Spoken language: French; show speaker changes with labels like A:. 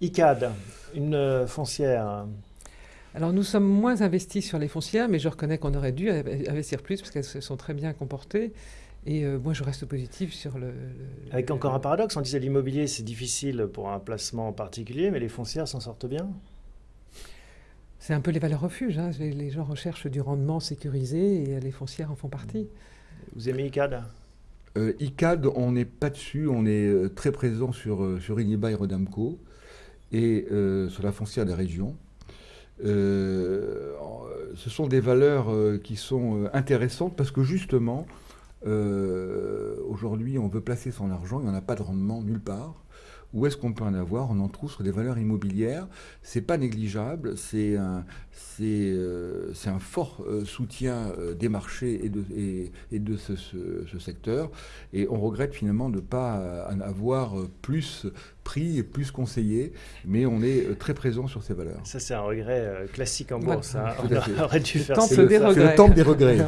A: ICAD, une foncière.
B: Alors nous sommes moins investis sur les foncières, mais je reconnais qu'on aurait dû investir plus parce qu'elles se sont très bien comportées. Et euh, moi, je reste positif sur le.
A: Avec encore un paradoxe, on disait l'immobilier, c'est difficile pour un placement particulier, mais les foncières s'en sortent bien.
B: C'est un peu les valeurs refuges. Hein. Les gens recherchent du rendement sécurisé et les foncières en font partie.
A: Vous aimez ICAD
C: euh, ICAD, on n'est pas dessus. On est euh, très présent sur, sur Iniba et Rodamco et sur la foncière des régions. ce sont des valeurs qui sont intéressantes parce que justement, euh, aujourd'hui, on veut placer son argent, il n'y en a pas de rendement nulle part. Où est-ce qu'on peut en avoir? On en trouve sur des valeurs immobilières. C'est pas négligeable. C'est un, euh, un fort euh, soutien des marchés et de, et, de ce, secteur. Et on regrette finalement de ne pas en avoir plus pris et plus conseillé. Mais on est très présent sur ces valeurs.
A: Ça, c'est un regret classique en bourse. Hein. On aurait dû faire
B: le temple des regrets.
C: C'est le temple des regrets.